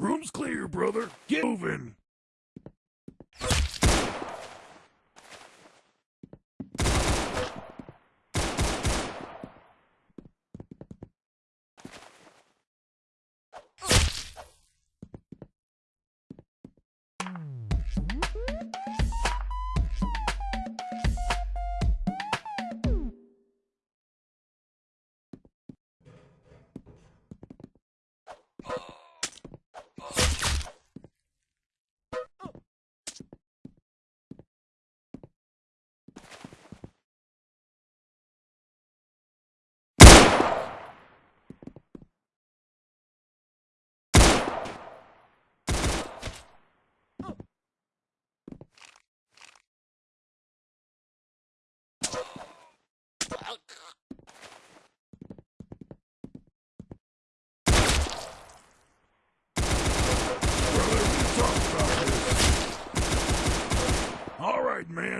Room's clear, brother. Get moving.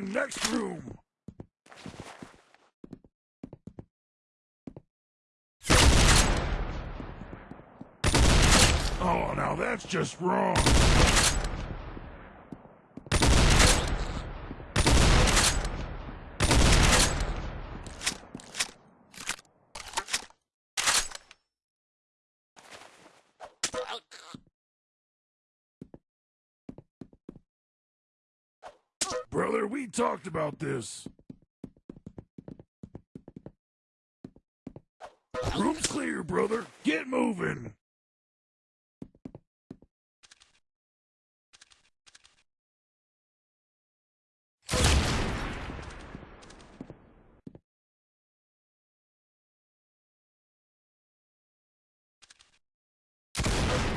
Man. Next room. Oh, now that's just wrong. Brother, we talked about this. Room's clear, brother. Get moving.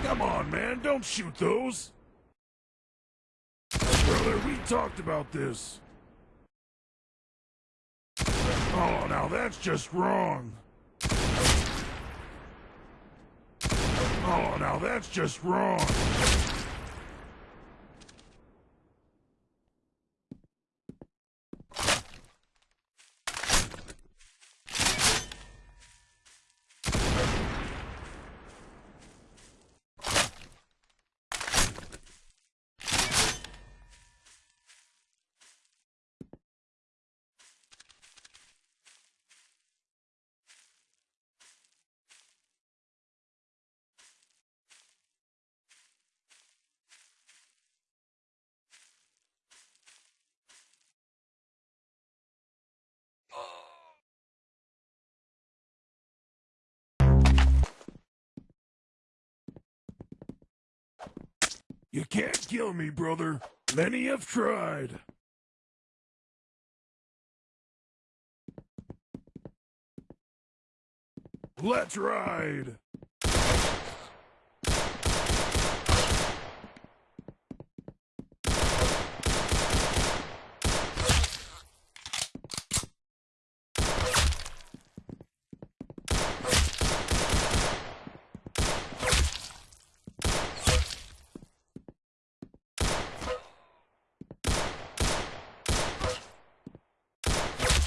Come on, man. Don't shoot those. Brother, we talked about this. Oh, now that's just wrong. Oh, now that's just wrong. You can't kill me, brother. Many have tried. Let's ride.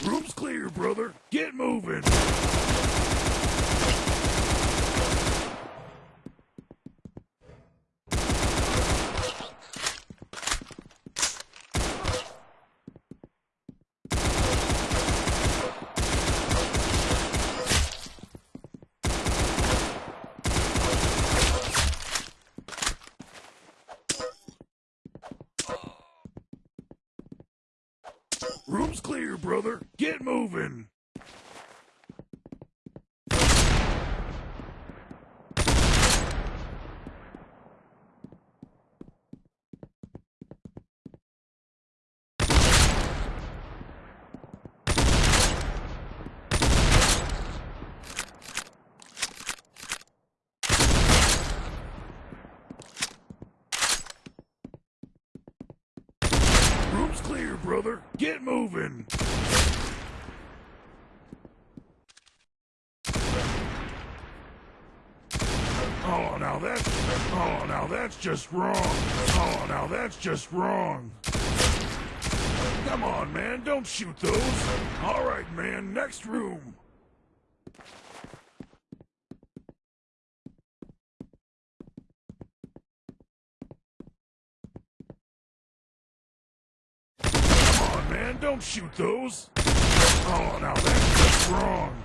Room's clear, brother. Get moving. Room's clear, brother. Get moving. Room's clear, brother. Get moving. Oh, now that's oh, now that's just wrong. Oh, now that's just wrong. Come on, man, don't shoot those. All right, man, next room. Don't shoot those. Oh, now that's wrong.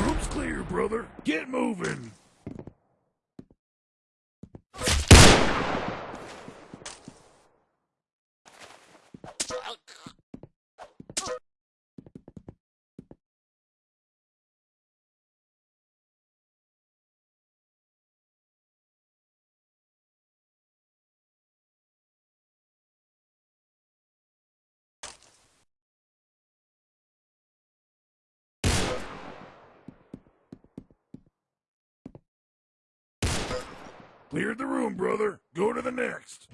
Room's clear, brother. Get moving. Cleared the room, brother. Go to the next.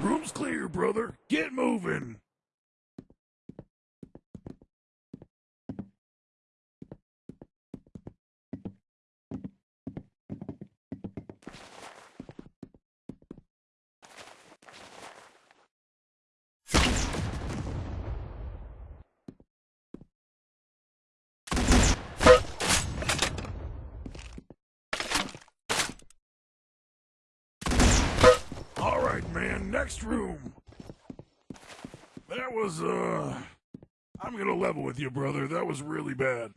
Room's clear, brother. Get moving. All right, man. Next room. That was, uh. I'm gonna level with you, brother. That was really bad.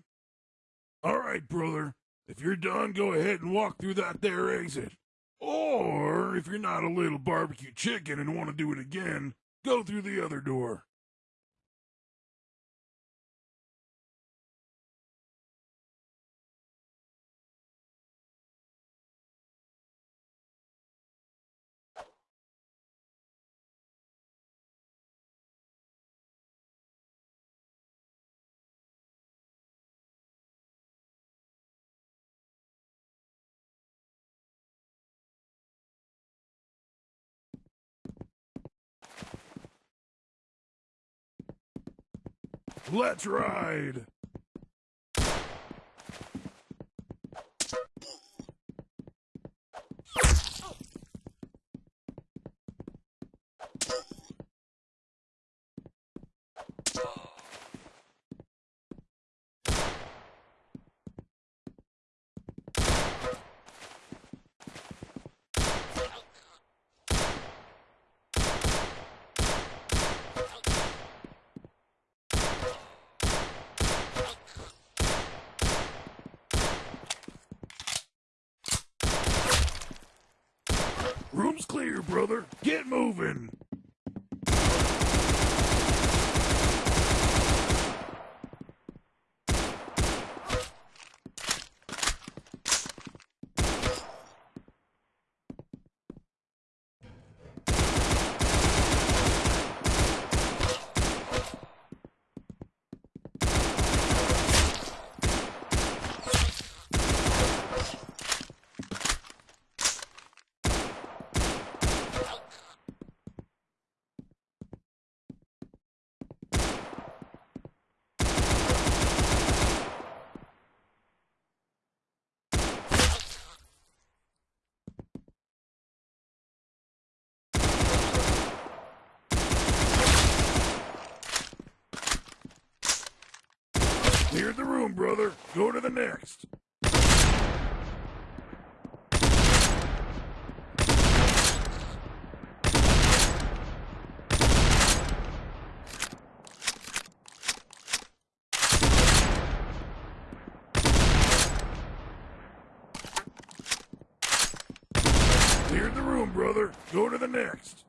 All right, brother. If you're done, go ahead and walk through that there exit. Or, if you're not a little barbecue chicken and want to do it again, go through the other door. Let's ride. Room's clear, brother. Get moving. Cleared the room, brother. Go to the next. Cleared the room, brother. Go to the next.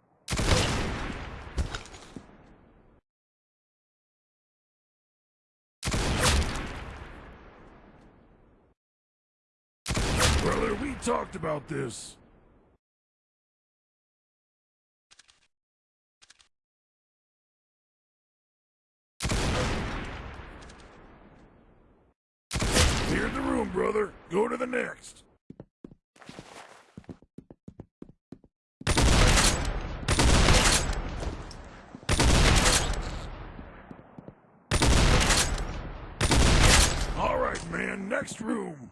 Brother, we talked about this. Cleared the room, brother. Go to the next. All right, man. Next room.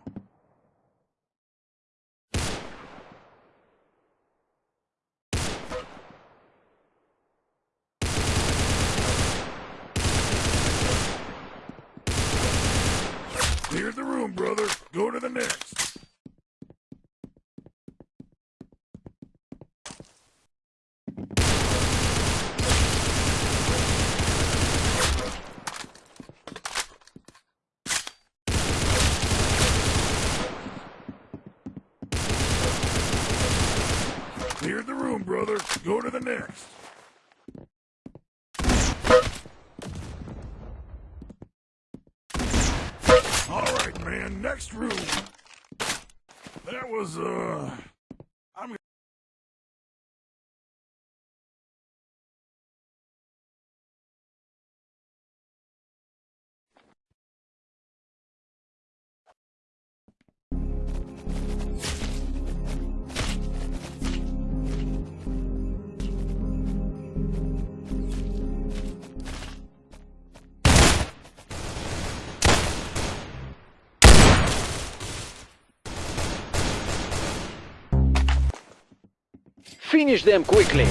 Cleared the room, brother. Go to the next. Cleared the room, brother. Go to the next. All right, man. Next room. That was, uh... Finish them quickly.